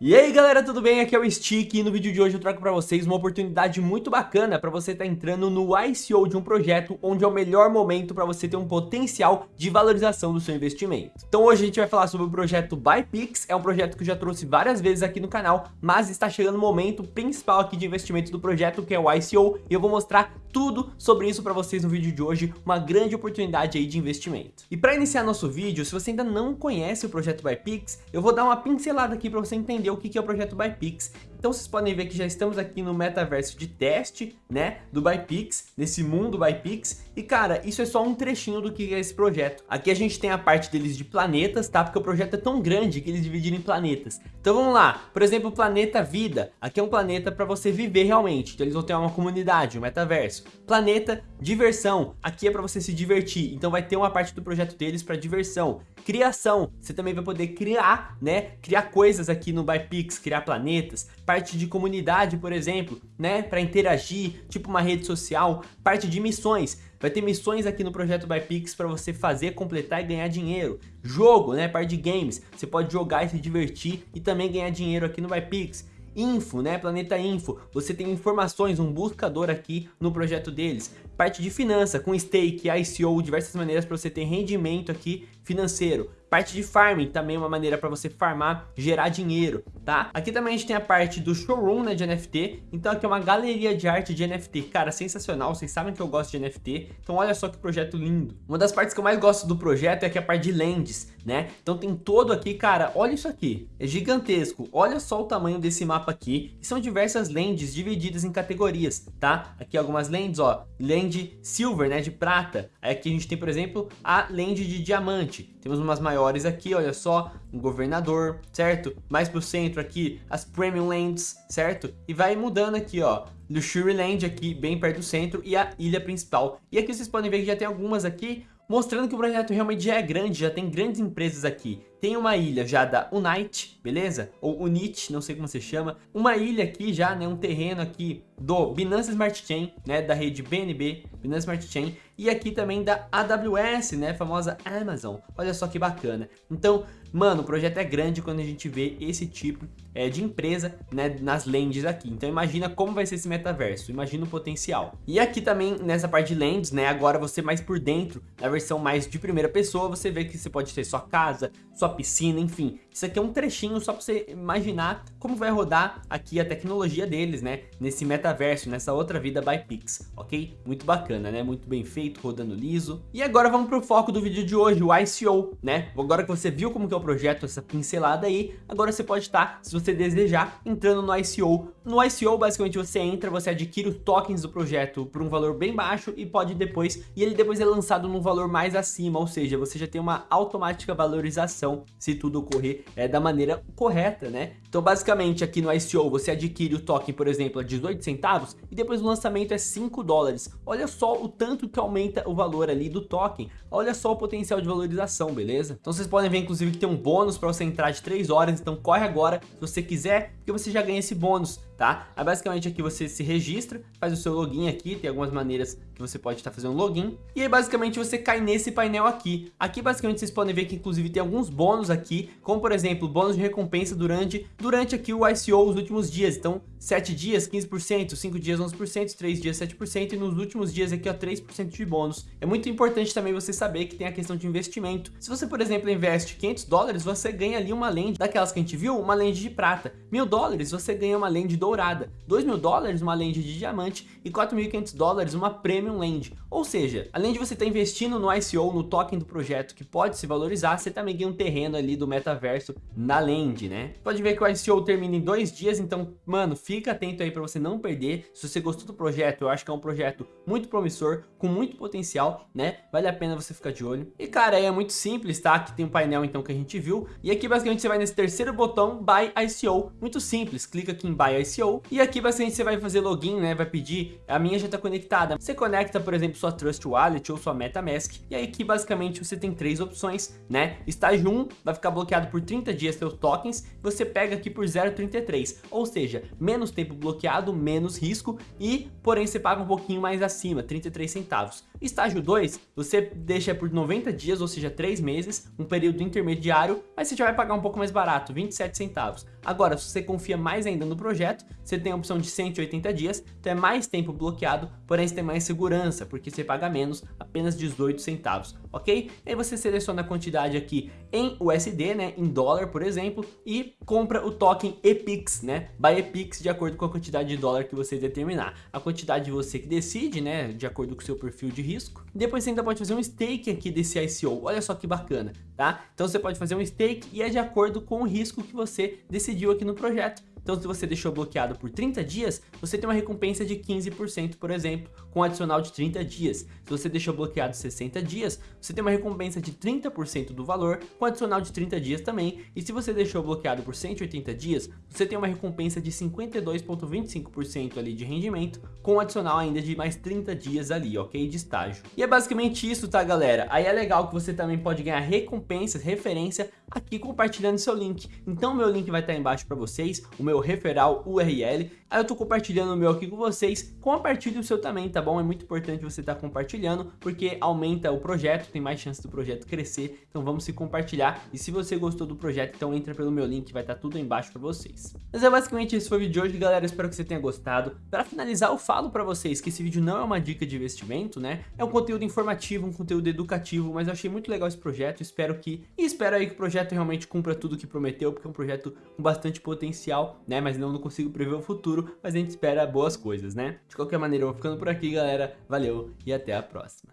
E aí galera, tudo bem? Aqui é o Stick e no vídeo de hoje eu trago para vocês uma oportunidade muito bacana para você estar tá entrando no ICO de um projeto onde é o melhor momento para você ter um potencial de valorização do seu investimento. Então hoje a gente vai falar sobre o projeto ByPix, é um projeto que eu já trouxe várias vezes aqui no canal, mas está chegando o momento principal aqui de investimento do projeto que é o ICO e eu vou mostrar tudo sobre isso para vocês no vídeo de hoje, uma grande oportunidade aí de investimento. E para iniciar nosso vídeo, se você ainda não conhece o projeto ByPix, eu vou dar uma pincelada aqui para você entender o que é o projeto ByPix. Então vocês podem ver que já estamos aqui no metaverso de teste, né, do ByPix, nesse mundo ByPix. E cara, isso é só um trechinho do que é esse projeto. Aqui a gente tem a parte deles de planetas, tá? Porque o projeto é tão grande que eles dividiram em planetas. Então vamos lá, por exemplo, o planeta Vida. Aqui é um planeta para você viver realmente. Então eles vão ter uma comunidade, um metaverso. Planeta Diversão. Aqui é para você se divertir. Então vai ter uma parte do projeto deles para diversão. Criação. Você também vai poder criar, né? Criar coisas aqui no ByPix, criar planetas parte de comunidade, por exemplo, né, para interagir, tipo uma rede social, parte de missões. Vai ter missões aqui no projeto ByPix para você fazer, completar e ganhar dinheiro. Jogo, né, parte de games, você pode jogar e se divertir e também ganhar dinheiro aqui no ByPix. Info, né? Planeta Info. Você tem informações, um buscador aqui no projeto deles. Parte de finança, com stake, ICO, diversas maneiras para você ter rendimento aqui financeiro. Parte de farming, também uma maneira para você farmar, gerar dinheiro, tá? Aqui também a gente tem a parte do showroom, né, de NFT. Então aqui é uma galeria de arte de NFT. Cara, sensacional, vocês sabem que eu gosto de NFT. Então olha só que projeto lindo. Uma das partes que eu mais gosto do projeto é aqui a parte de lentes, né? Então tem todo aqui, cara, olha isso aqui. É gigantesco. Olha só o tamanho desse mapa aqui. E são diversas lentes divididas em categorias, tá? Aqui algumas lentes, ó. Lente silver, né, de prata. Aqui a gente tem, por exemplo, a lente de diamante. Temos umas maiores aqui, olha só, um governador, certo? Mais pro centro aqui, as Premium Lands, certo? E vai mudando aqui, ó, Luxury Land aqui, bem perto do centro, e a ilha principal. E aqui vocês podem ver que já tem algumas aqui, mostrando que o projeto realmente já é grande, já tem grandes empresas aqui. Tem uma ilha já da Unite, beleza? Ou Unite, não sei como você chama. Uma ilha aqui já, né? Um terreno aqui do Binance Smart Chain, né? Da rede BNB, Binance Smart Chain. E aqui também da AWS, né? Famosa Amazon. Olha só que bacana. Então, mano, o projeto é grande quando a gente vê esse tipo é, de empresa, né? Nas lentes aqui. Então imagina como vai ser esse metaverso. Imagina o potencial. E aqui também, nessa parte de lentes, né? Agora você mais por dentro, na versão mais de primeira pessoa, você vê que você pode ter sua casa, sua piscina, enfim. Isso aqui é um trechinho só para você imaginar como vai rodar aqui a tecnologia deles, né? Nesse metaverso, nessa outra vida by Pix, ok? Muito bacana, né? Muito bem feito, rodando liso. E agora vamos pro foco do vídeo de hoje, o ICO, né? Agora que você viu como que é o projeto, essa pincelada aí, agora você pode estar, se você desejar, entrando no ICO. No ICO, basicamente, você entra, você adquire os tokens do projeto por um valor bem baixo e pode depois, e ele depois é lançado num valor mais acima, ou seja, você já tem uma automática valorização se tudo ocorrer é, da maneira correta, né? Então basicamente aqui no ICO você adquire o token, por exemplo, a 18 centavos e depois o lançamento é 5 dólares. Olha só o tanto que aumenta o valor ali do token. Olha só o potencial de valorização, beleza? Então vocês podem ver inclusive que tem um bônus para você entrar de 3 horas, então corre agora se você quiser, porque você já ganha esse bônus tá? Aí basicamente aqui você se registra, faz o seu login aqui, tem algumas maneiras que você pode estar fazendo login. E aí basicamente você cai nesse painel aqui. Aqui basicamente vocês podem ver que inclusive tem alguns bônus aqui, como por exemplo, bônus de recompensa durante, durante aqui o ICO os últimos dias. Então 7 dias 15%, 5 dias 11%, 3 dias 7% e nos últimos dias aqui ó 3% de bônus. É muito importante também você saber que tem a questão de investimento. Se você por exemplo investe 500 dólares, você ganha ali uma lente daquelas que a gente viu, uma lente de prata. Mil dólares você ganha uma lente dourada, 2 mil dólares uma lente de diamante e 4.500 dólares uma Premium Land. Ou seja, além de você estar tá investindo no ICO, no token do projeto que pode se valorizar, você também ganha um terreno ali do metaverso na Land, né? Pode ver que o ICO termina em dois dias, então, mano, fica atento aí para você não perder. Se você gostou do projeto, eu acho que é um projeto muito promissor, com muito potencial, né? Vale a pena você ficar de olho. E cara, aí é muito simples, tá? Aqui tem um painel então que a gente viu. E aqui basicamente você vai nesse terceiro botão, Buy ICO. Muito simples, clica aqui em Buy ICO. E aqui basicamente você vai fazer login, né? Vai pedir, a minha já está conectada. Você conecta, por exemplo, sua Trust Wallet ou sua MetaMask. E aí aqui basicamente você tem três opções, né? Estágio 1 vai ficar bloqueado por 30 dias seus tokens. Você pega aqui por 0,33, ou seja, menos tempo bloqueado, menos risco e, porém, você paga um pouquinho mais acima, 33 centavos. Estágio 2, você deixa por 90 dias, ou seja, 3 meses, um período intermediário, mas você já vai pagar um pouco mais barato, 27 centavos. Agora, se você confia mais ainda no projeto, você tem a opção de 180 dias, então é mais tempo bloqueado, porém você tem mais segurança, porque você paga menos, apenas 18 centavos, ok? E aí você seleciona a quantidade aqui em USD, né, em dólar, por exemplo, e compra o token EPIX, né, by EPIX, de acordo com a quantidade de dólar que você determinar. A quantidade você que decide, né, de acordo com o seu perfil de risco. Depois você ainda pode fazer um stake aqui desse ICO, olha só que bacana, tá? Então você pode fazer um stake e é de acordo com o risco que você decidiu aqui no projeto. Então se você deixou bloqueado por 30 dias, você tem uma recompensa de 15%, por exemplo, com um adicional de 30 dias. Se você deixou bloqueado 60 dias, você tem uma recompensa de 30% do valor, com um adicional de 30 dias também. E se você deixou bloqueado por 180 dias, você tem uma recompensa de 52,25% ali de rendimento, com um adicional ainda de mais 30 dias ali, ok? De estágio. E é basicamente isso, tá galera? Aí é legal que você também pode ganhar recompensas, referência aqui compartilhando seu link. Então meu link vai estar embaixo para vocês, o meu referral URL. Aí eu tô compartilhando o meu aqui com vocês, compartilhe o seu também, tá bom? É muito importante você estar tá compartilhando, porque aumenta o projeto, tem mais chance do projeto crescer, então vamos se compartilhar. E se você gostou do projeto, então entra pelo meu link, vai estar tá tudo embaixo para vocês. Mas é basicamente esse foi o vídeo de hoje, galera, espero que você tenha gostado. Para finalizar, eu falo para vocês que esse vídeo não é uma dica de investimento, né? É um conteúdo informativo, um conteúdo educativo, mas eu achei muito legal esse projeto, espero que... E espero aí que o projeto realmente cumpra tudo que prometeu, porque é um projeto com bastante potencial, né? Mas não, não consigo prever o futuro, mas a gente espera boas coisas, né? De qualquer maneira, eu vou ficando por aqui, galera. Valeu e até a próxima.